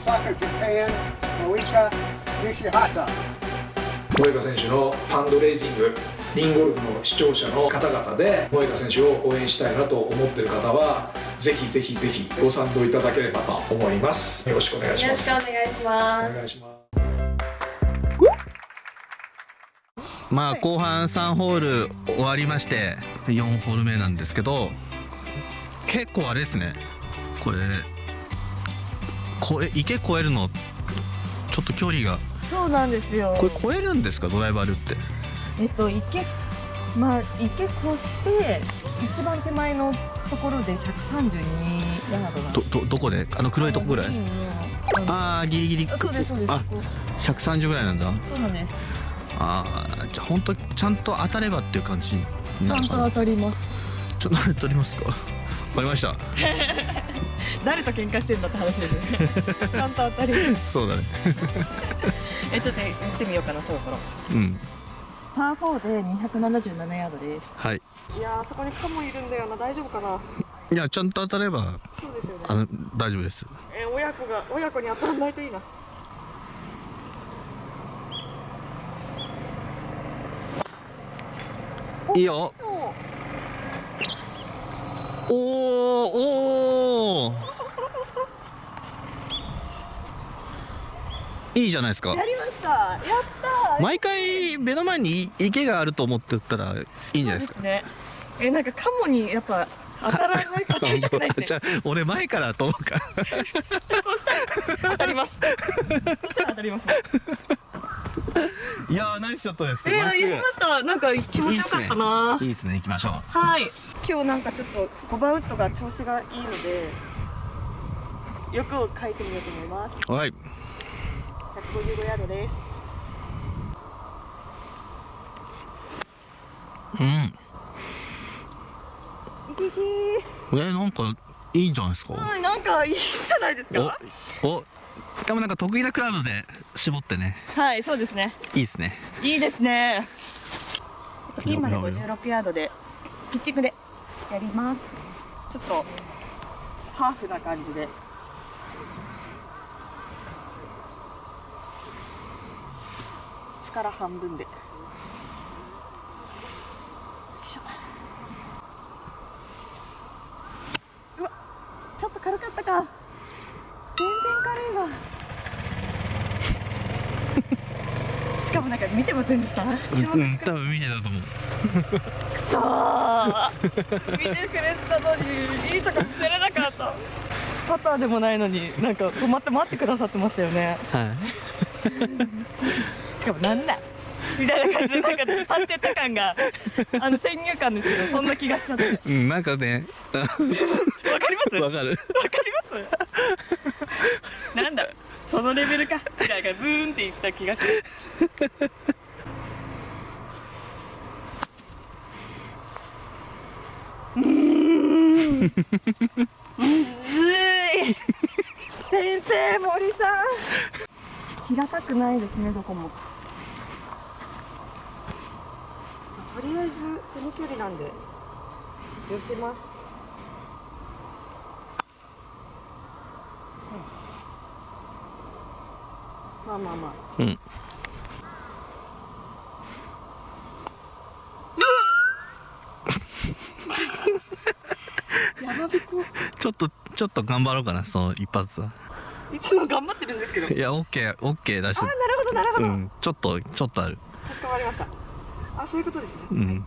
Osaka, Japan, Moika Nishihata. 萌香選手のファンドレイジングリンゴルフの視聴者の方々で萌香選手を応援したいなと思ってる方はぜひぜひぜひご賛同いただければと思いますよろしくお願いしよろしますくお願いしますお願いしますまあ後半3ホール終わりまして4ホール目なんですけど結構あれですねこれこえ池越えるのちょっと距離が。そうなんですよ。これ越えるんですか？ドライバールって。えっと池まあ池越して一番手前のところで132ヤードなんどどどこで？あの黒いとこぐらい？あああギリギリ。あそうですそうです。あここ130ぐらいなんだ。そうなんです。ああじゃあ本当ちゃんと当たればっていう感じちゃんと当たります。ちょっと取りますか？わかりました 誰と喧嘩してんだって話ですね。ちゃんと当たりそうだね。えちょっと行ってみようかなそろそろ。うん。パー4で277ヤードです。はい。いやーそこにカモいるんだよな。大丈夫かな？いやちゃんと当たればそうですよね。あの大丈夫です。え親子が親子に当たらないといいな。いいよ。おーおいいじゃないですか。やりました。やった。ー毎回目の前に池があると思ってたらいいんじゃないですか。ね。えなんかカモにやっぱ当たらない当たりたくないってじゃあ俺前からと思うか。ら そうしたら当たります。そしたら当たります。いやーナイスショットです。えー、やりました。なんか気持ちよかったな。いいですね。行きましょう。はい。今日なんかちょっと5番ウッドが調子がいいので欲を書いてみようと思います。はい155ヤードです。うん。いきいきえなんかいいんじゃないですか？はいなんかいいんじゃないですか？おおしかもなんか得意なクラブで絞ってね。はいそうですね。いいですね。いいですね。ピンまで56ヤードでピッチングでやります。ちょっとハーフな感じで力半分で。うわちょっと軽かったか。全然軽いわしかもなんか見てませんでした？注目して見てたと思う。た見てくれてたのにいいとこ見せれなかった。パターでもないのになんか止まって待ってくださってましたよね。はいしかもなんだみたいな感じでなんか去ってった感が あの先入観ですけどそんな気がしちゃって。わかうんなんかね ります？わかわかるります？なんだ？そのレベルか？みたいなブーンっていった気がします。うーん。むずい。先生森さん。平たくないですねどこもとりあえずこの距離なんで寄せます。まあまあまあ。うん。ちょっとちょっと頑張ろうかなその一発は。いつも頑張ってるんですけど。いやオッケーオッケー出し。てあなるほどなるほど、うんちょっとちょっとある。かしこまりましたあそういうことですね。うん。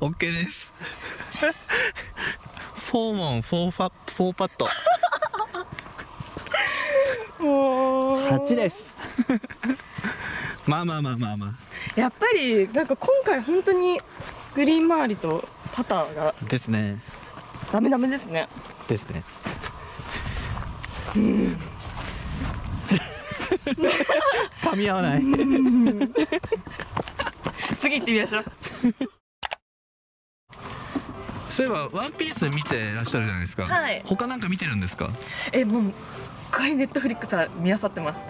オッケーです。フォーモンフォーファフォーパットもう。8です。まあまあまあまあまあ。やっぱりなんか今回本当にグリーン周りとパターが。ですね。ダメダメですね。ですね噛み合わない。次行ってみましょう。そういえばワンピース見てらっしゃるじゃないですか。はい。他なんか見てるんですか？えもうすっごいネットフリックスは見漁ってます。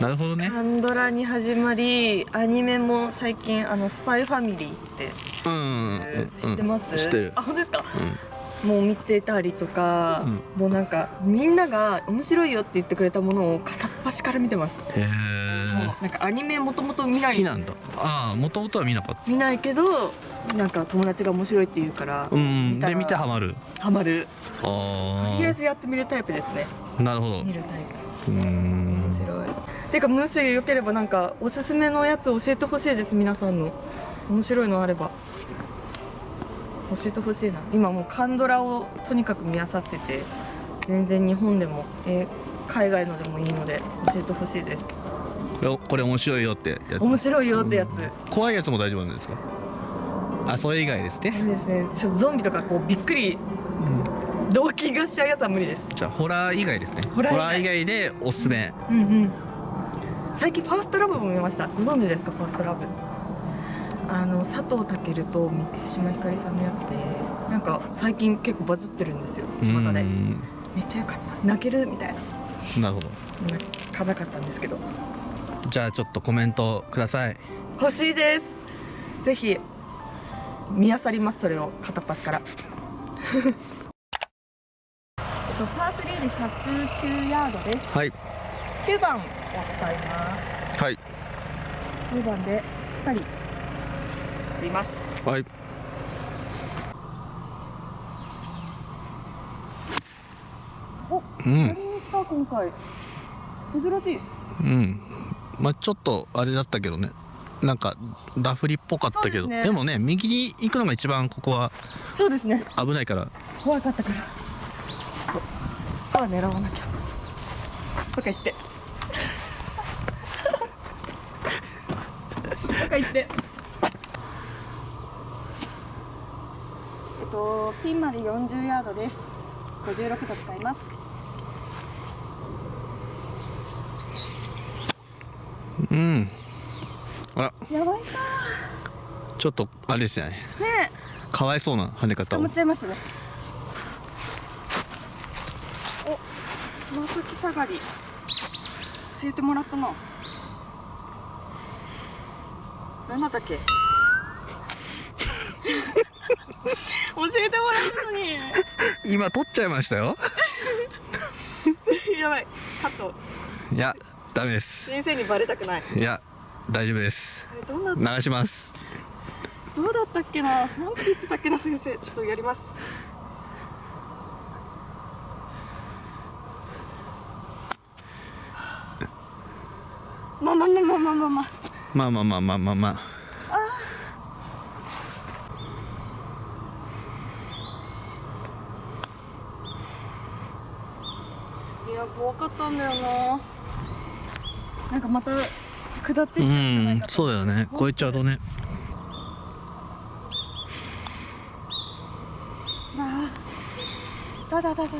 なるほどね。カンドラに始まりアニメも最近あのスパイファミリーってうんうんうんうん。知ってます、知ってる。あ本当ですか、もう見てたりとか、うもうなんかみんなが面白いよって言ってくれたものを片っ端から見てます、へもえうなんかアニメもともと見ない。好きなんだ。ああもともとは見なかった。見ないけどなんか友達が面白いって言うから、うんで見てハマる。ハマる。あとりあえずやってみるタイプですね。あなるほど。見るタイプ。うーん。面白い。ていうかもしよければなんかおすすめのやつ教えてほしいです皆さんの。面白いのあれば教えてほしいな。今もうカンドラをとにかく見漁ってて全然日本でも、えー海外のでもいいので教えてほしいです。よこれ面白いよってやつ。面白いよってやつ。怖いやつも大丈夫なんですか？あそれ以外ですね。あれですね。ちょゾンビとかこうびっくり動悸がしちゃうやつは無理です。じゃあホラー以外ですね。ホラー以外。以外でおすすめ。うんうん。最近ファーストラブも見ました。ご存知ですか？ファーストラブあの佐藤健と満島ひかりさんのやつでなんか最近結構バズってるんですよ巷うでん。めっちゃ良かった。泣けるみたいな。なるほど。泣かなかったんですけど。じゃあちょっとコメントください。欲しいです。ぜひ見漁りますそれを。片っ端から。えっとパー3で109ヤードです。はい。9番を使います。はい。9番でしっかり振ります。はい。おうん。今回。珍しい。うん。まあちょっとあれだったけどね。なんかダフリっぽかったけど。ですね。でもね右に行くのが一番ここはそうですね。危ないから。怖かったから。さあ狙わなきゃ。とか言って。とか言ってえっとピンまで40ヤードです。56度使います。うん。あら。やばいかちょっとあれですよね。ね。かわいそうな跳ねえ捕ま方をっちゃいましたね。おつま先下がり。教えてもらったな何だったっけ？教えてもらったのに。今取っちゃいましたよ。やばい。カット。いやダメです。先生にバレたくない。いや大丈夫です。流します。どうだったっけな？なんて言ってたっけな先生。ちょっとやります。まあまあまあまあまあまあ。まあまあまあまあまあまあまあいや怖かったんだよな。なんかまた下ってういっちゃうんじゃないかと。んそうだよね。超えちゃうとね。あーだだだだだ。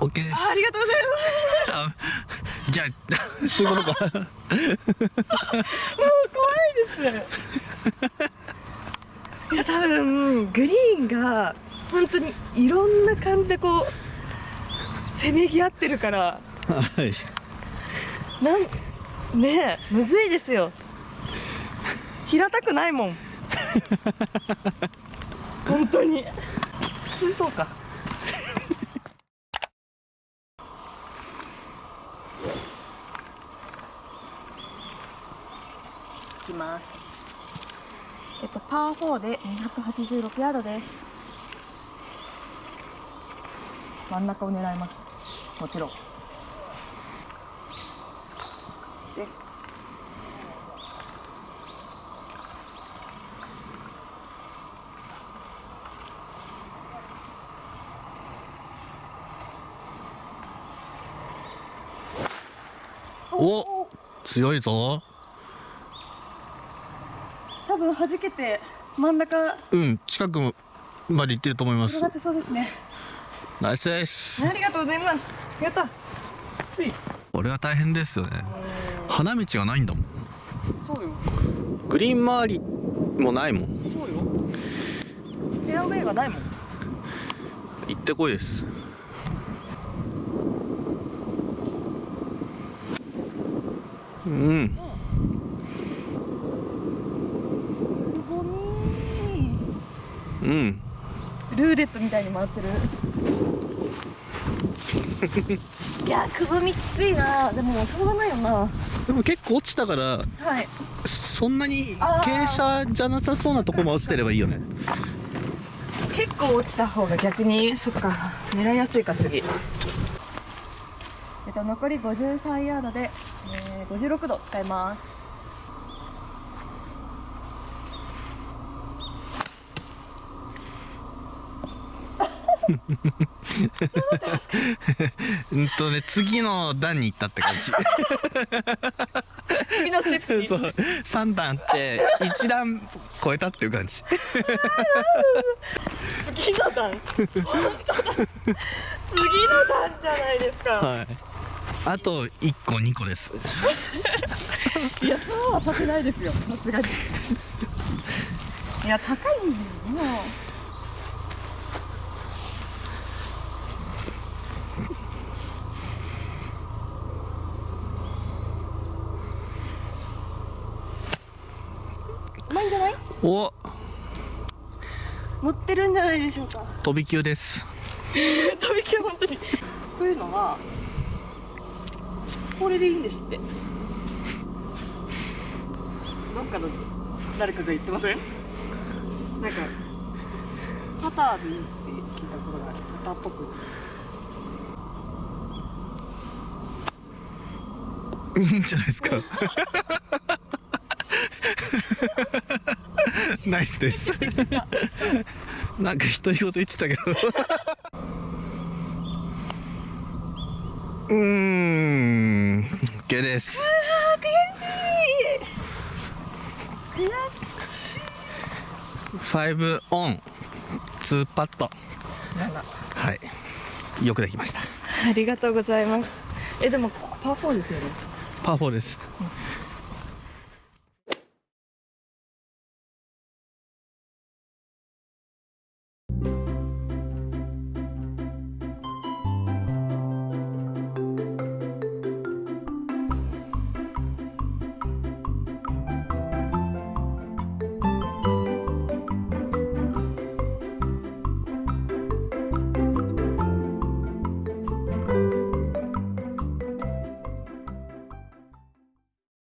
OK です。あありがとうございあじゃあ そうい。うことかますもう怖いです。いや多分グリーンが本当にいろんな感じでこうせめぎ合ってるから。はい。なんねえむずいですよ。平たくないもん。本当に。普通そうか。いきます。えっとパー4で286ヤードです真ん中を狙います。もちろん。でお強いぞ。多分弾けて真ん中。うん近くまで行ってると思います。そうですねナイスです。ありがとうございます。やった。俺は大変ですよね。花道がないんだもん。そうよ。グリーン周りもないもん。そうよ。フェアウェイがないもん。行ってこいです、うん。うん、ルーレットみたいに回ってる。いやくぼみきついな。でもしょうがないよな。でも結構落ちたからはい。そんなに傾斜じゃなさそうなとこも落ちてればいいよね。結構落ちた方が逆にそっか。狙いやすいか次。えっと残り53ヤードで、えー、56度使いますうんとね次の段に行ったって感じ次のステップに。そう。3段って1段超えたっていう感じ。次の段。本当だ次の段じゃないですか、はい。あと1個2個です。いやそうはさせないですよ。さすがに。いや高いんだよ。もううまいんじゃないお。持ってるんじゃないでしょうか。飛び級です。飛び級本当に。こういうのはこれでいいんですって。なんかの誰かが言ってません？なんかパターでいいって聞いたことがある。パターっぽく。いいんじゃないですか ナイスです。なんか独り言言ってたけど。うーん。OK です。悔しい5オン。2パットはい。よくできました。ありがとうございます。えでもパー4ですよね。パー4です